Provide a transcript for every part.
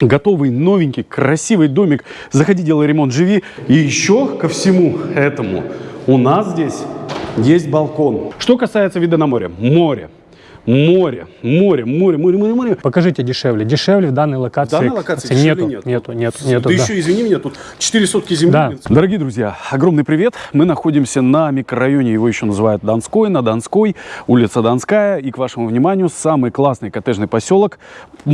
Готовый, новенький, красивый домик. Заходи, делай ремонт, живи. И еще ко всему этому у нас здесь есть балкон. Что касается вида на море. Море. Море, море, море, море, море, море. Покажите дешевле. Дешевле в данной В локации. данной локации нету, дешевле нет. нету, нету, Да нету, да. еще, извини меня, тут 4 сотки земли. Да. Дорогие друзья, огромный привет. Мы находимся на микрорайоне, его еще называют Донской, на Донской, улица Донская. И к вашему вниманию, самый классный коттеджный поселок, по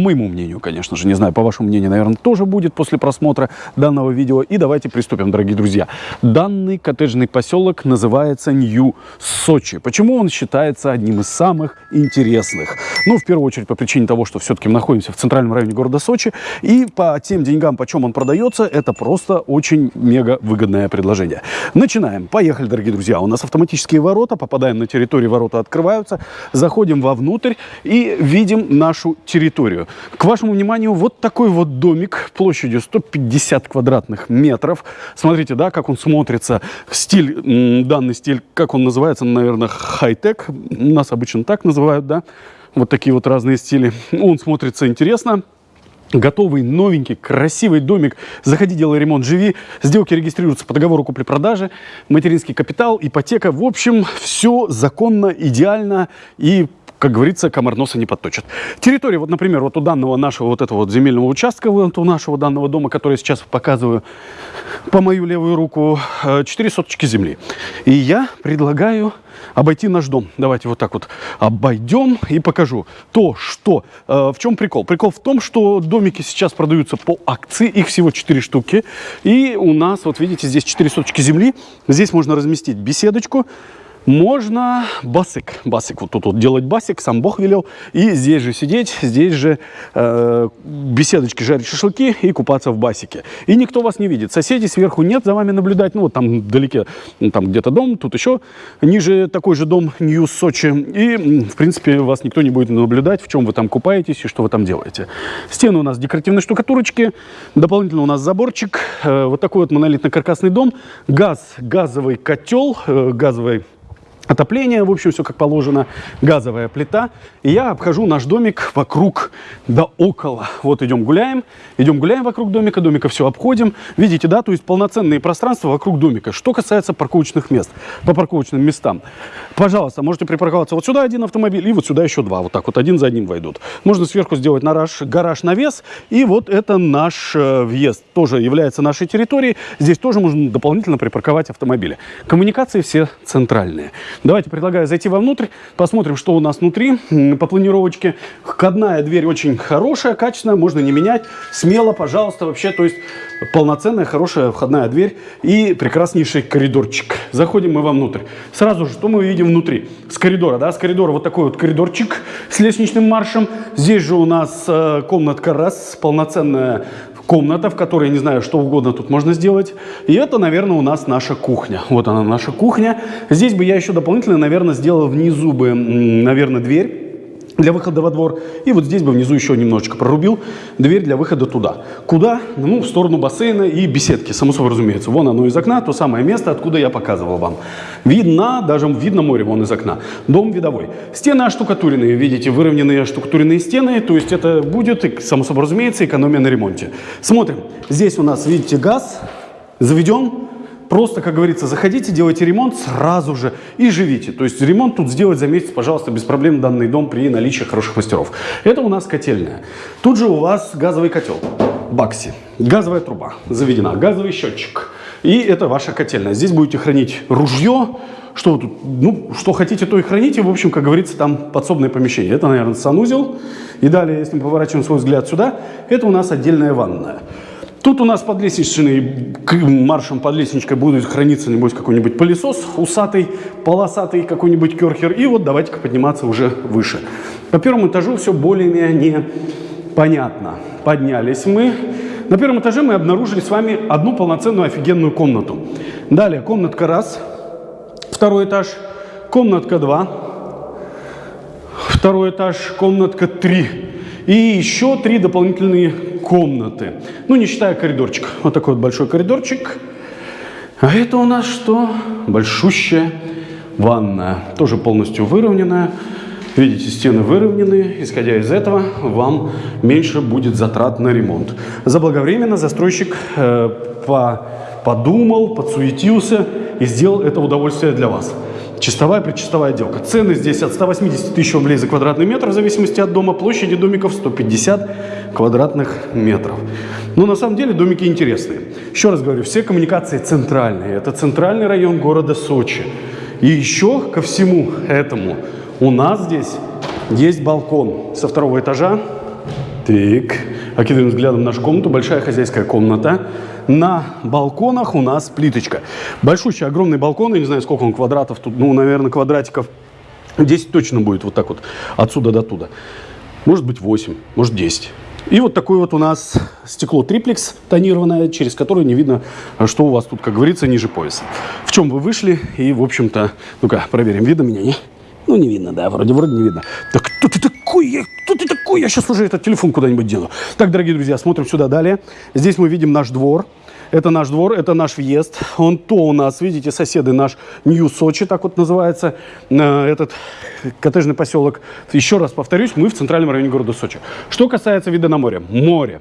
моему мнению, конечно же, не знаю, по вашему мнению, наверное, тоже будет после просмотра данного видео. И давайте приступим, дорогие друзья. Данный коттеджный поселок называется Нью-Сочи. Почему он считается одним из самых интересных? Ну, в первую очередь, по причине того, что все-таки мы находимся в центральном районе города Сочи. И по тем деньгам, почем он продается, это просто очень мега выгодное предложение. Начинаем. Поехали, дорогие друзья. У нас автоматические ворота. Попадаем на территорию, ворота открываются. Заходим вовнутрь и видим нашу территорию. К вашему вниманию, вот такой вот домик площадью 150 квадратных метров. Смотрите, да, как он смотрится. Стиль, данный стиль, как он называется, наверное, хай-тек. У нас обычно так называют, да. Вот такие вот разные стили. Он смотрится интересно. Готовый, новенький, красивый домик. Заходи, делай ремонт, живи. Сделки регистрируются по договору купли-продажи. Материнский капитал, ипотека. В общем, все законно, идеально и как говорится, комар носа не подточит. Территория, вот, например, вот у данного нашего вот этого вот земельного участка, вот у нашего данного дома, который сейчас показываю по мою левую руку, 4 соточки земли. И я предлагаю обойти наш дом. Давайте вот так вот обойдем и покажу то, что... э, в чем прикол? Прикол в том, что домики сейчас продаются по акции, их всего 4 штуки. И у нас, вот видите, здесь 4 соточки земли. Здесь можно разместить беседочку, можно басик, басик, вот тут вот делать басик, сам Бог велел, и здесь же сидеть, здесь же э, беседочки жарить шашлыки и купаться в басике. И никто вас не видит, соседей сверху нет за вами наблюдать, ну вот там вдалеке, ну, там где-то дом, тут еще ниже такой же дом Нью Сочи, и в принципе вас никто не будет наблюдать, в чем вы там купаетесь и что вы там делаете. Стены у нас декоративные штукатурочки, дополнительно у нас заборчик, э, вот такой вот монолитно-каркасный дом, газ, газовый котел, э, газовый Отопление, в общем, все как положено, газовая плита. И я обхожу наш домик вокруг да около. Вот идем гуляем, идем гуляем вокруг домика, домика все обходим. Видите, да, то есть полноценные пространства вокруг домика. Что касается парковочных мест, по парковочным местам. Пожалуйста, можете припарковаться вот сюда один автомобиль и вот сюда еще два. Вот так вот, один за одним войдут. Можно сверху сделать гараж, гараж навес. И вот это наш э, въезд. Тоже является нашей территорией. Здесь тоже можно дополнительно припарковать автомобили. Коммуникации все центральные. Давайте предлагаю зайти вовнутрь, посмотрим, что у нас внутри по планировочке. Входная дверь очень хорошая, качественная, можно не менять. Смело, пожалуйста, вообще, то есть полноценная, хорошая входная дверь и прекраснейший коридорчик. Заходим мы вовнутрь. Сразу же, что мы видим внутри? С коридора, да, с коридора вот такой вот коридорчик с лестничным маршем. Здесь же у нас э, комнатка раз, полноценная комната, в которой, не знаю, что угодно тут можно сделать. И это, наверное, у нас наша кухня. Вот она, наша кухня. Здесь бы я еще дополнительно, наверное, сделал внизу бы, наверное, дверь для выхода во двор. И вот здесь бы внизу еще немножечко прорубил дверь для выхода туда. Куда? Ну, в сторону бассейна и беседки, само собой разумеется. Вон оно из окна, то самое место, откуда я показывал вам. Видно, даже видно море вон из окна. Дом видовой. Стены оштукатуренные, видите, выровненные оштукатуренные стены. То есть это будет, само собой разумеется, экономия на ремонте. Смотрим. Здесь у нас, видите, газ заведен. Просто, как говорится, заходите, делайте ремонт сразу же и живите. То есть ремонт тут сделать за месяц, пожалуйста, без проблем данный дом при наличии хороших мастеров. Это у нас котельная. Тут же у вас газовый котел. Бакси. Газовая труба заведена. Газовый счетчик. И это ваша котельная. Здесь будете хранить ружье. Что тут, ну, что хотите, то и храните. В общем, как говорится, там подсобное помещение. Это, наверное, санузел. И далее, если мы поворачиваем свой взгляд сюда, это у нас отдельная ванная. Тут у нас под лестничной, маршем под лестничкой будет храниться, небось, какой-нибудь пылесос усатый, полосатый какой-нибудь керхер. И вот давайте-ка подниматься уже выше. По первому этажу все более-менее понятно. Поднялись мы. На первом этаже мы обнаружили с вами одну полноценную офигенную комнату. Далее комнатка раз, второй этаж, комнатка два, второй этаж, комнатка три. И еще три дополнительные комнаты. Ну, не считая коридорчик. Вот такой вот большой коридорчик. А это у нас что? Большущая ванная. Тоже полностью выровненная. Видите, стены выровнены. Исходя из этого, вам меньше будет затрат на ремонт. Заблаговременно застройщик э, по- подумал, подсуетился и сделал это удовольствие для вас. Чистовая предчистовая отделка. Цены здесь от 180 тысяч рублей за квадратный метр, в зависимости от дома. Площади домиков 150 квадратных метров. Но на самом деле домики интересные. Еще раз говорю, все коммуникации центральные. Это центральный район города Сочи. И еще ко всему этому у нас здесь есть балкон со второго этажа. Так, окидываем взглядом нашу комнату. Большая хозяйская комната. На балконах у нас плиточка. Большущий, огромный балкон. Я не знаю, сколько он квадратов тут. Ну, наверное, квадратиков 10 точно будет вот так вот отсюда до туда. Может быть 8, может 10. И вот такое вот у нас стекло триплекс тонированное, через которое не видно, что у вас тут, как говорится, ниже пояса. В чем вы вышли и, в общем-то, ну-ка, проверим, видно меня, не? Ну, не видно, да, вроде, вроде не видно. Да кто ты такой? Я, кто ты такой? Я сейчас уже этот телефон куда-нибудь дену. Так, дорогие друзья, смотрим сюда далее. Здесь мы видим наш двор. Это наш двор, это наш въезд. Он то у нас, видите, соседы наш Нью Сочи, так вот называется, э, этот коттеджный поселок. Еще раз повторюсь, мы в центральном районе города Сочи. Что касается вида на море. Море.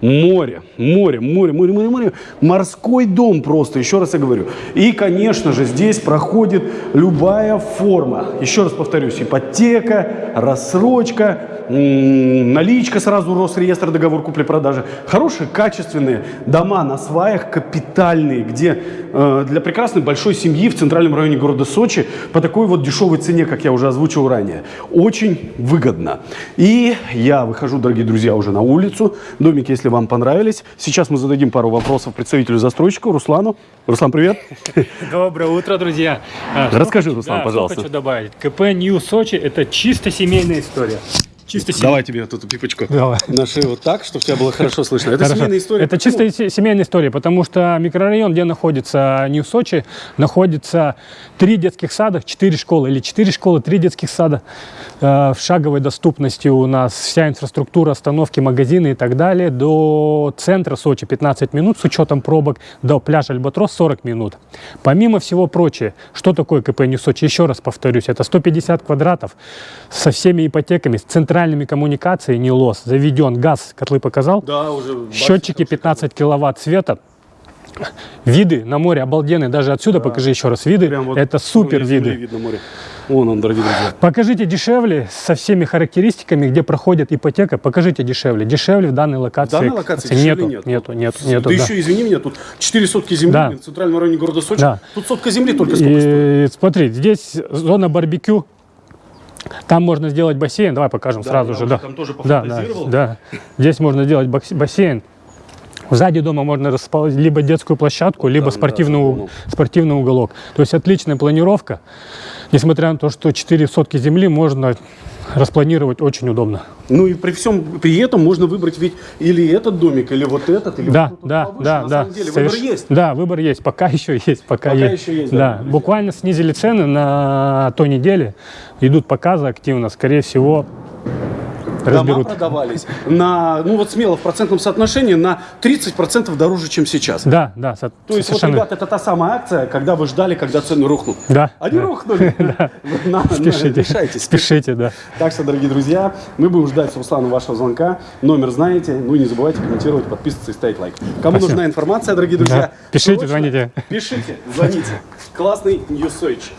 Море, море, море, море, море, море. Морской дом просто, еще раз я говорю. И, конечно же, здесь проходит любая форма. Еще раз повторюсь, ипотека, рассрочка, наличка сразу, Росреестр, договор купли-продажи. Хорошие, качественные дома на сваях, капитальные, где э, для прекрасной большой семьи в центральном районе города Сочи по такой вот дешевой цене, как я уже озвучил ранее. Очень выгодно. И я выхожу, дорогие друзья, уже на улицу. Домики, если вам понравились. Сейчас мы зададим пару вопросов представителю застройщика Руслану. Руслан, привет. Доброе утро, друзья. А, Расскажи, Руслан, пожалуйста. Хочу добавить? КП Нью Сочи – это чисто семейная история. Чисто семейная. Давай тебе эту пипочку. Давай. На шею вот так, чтобы тебя было хорошо слышно. Это Хорошо. семейная история. Это Почему? чисто се- семейная история, потому что микрорайон, где находится Нью Сочи, находится три детских сада, четыре школы или четыре школы, три детских сада. Э, В шаговой доступности у нас вся инфраструктура, остановки, магазины и так далее. До центра Сочи 15 минут с учетом пробок, до пляжа Альбатрос 40 минут. Помимо всего прочего, что такое КП Нью Сочи? Еще раз повторюсь, это 150 квадратов со всеми ипотеками, с центральными коммуникациями, не лос, заведен газ, котлы показал, Да, уже. Счетчики 15 киловатт света. Виды на море обалденные. Даже отсюда покажи еще раз виды. Прям вот Это супер виды. Видно море. Вон он, дорогие друзья. Покажите дешевле со всеми характеристиками, где проходит ипотека. Покажите дешевле. Дешевле в данной В локации. данной локации нету, нет. нету, нету, нету. да да. еще, извини меня, тут 4 сотки земли Да. в центральном районе города Сочи. Да. Тут сотка земли только сколько стоит. И смотри, здесь зона барбекю. Там можно сделать бассейн. Давай покажем Да, сразу же. Да. там тоже да, да, да. Здесь можно сделать бассейн. Сзади дома можно расположить либо детскую площадку, либо да, спортивный, за у- домом. спортивный уголок. То есть отличная планировка. Несмотря на то, что 4 сотки земли можно распланировать очень удобно. Ну и при всем при этом можно выбрать ведь или этот домик, или вот этот, или Да, вот да, повыше. да, На да. самом деле Соверш- выбор есть. Да, выбор есть. Пока еще есть. Пока, Пока есть. еще есть, Да, да, буквально снизили цены на той неделе. Идут показы активно. Скорее всего, Дома разберут. продавались на, ну вот смело, в процентном соотношении на 30% дороже, чем сейчас. Да, да, То есть, вот, совершенно. ребята, это та самая акция, когда вы ждали, когда цены рухнут. Да, Они да. рухнули. На- Спешите, Решайтесь. спешите, да. Так что, дорогие друзья, мы будем ждать с Русланом вашего звонка. Номер знаете. Ну и не забывайте комментировать, подписываться и ставить лайк. Кому Спасибо. нужна информация, дорогие друзья, Да. Пишите, срочно звоните. Пишите, звоните. Классный Ньюсойч.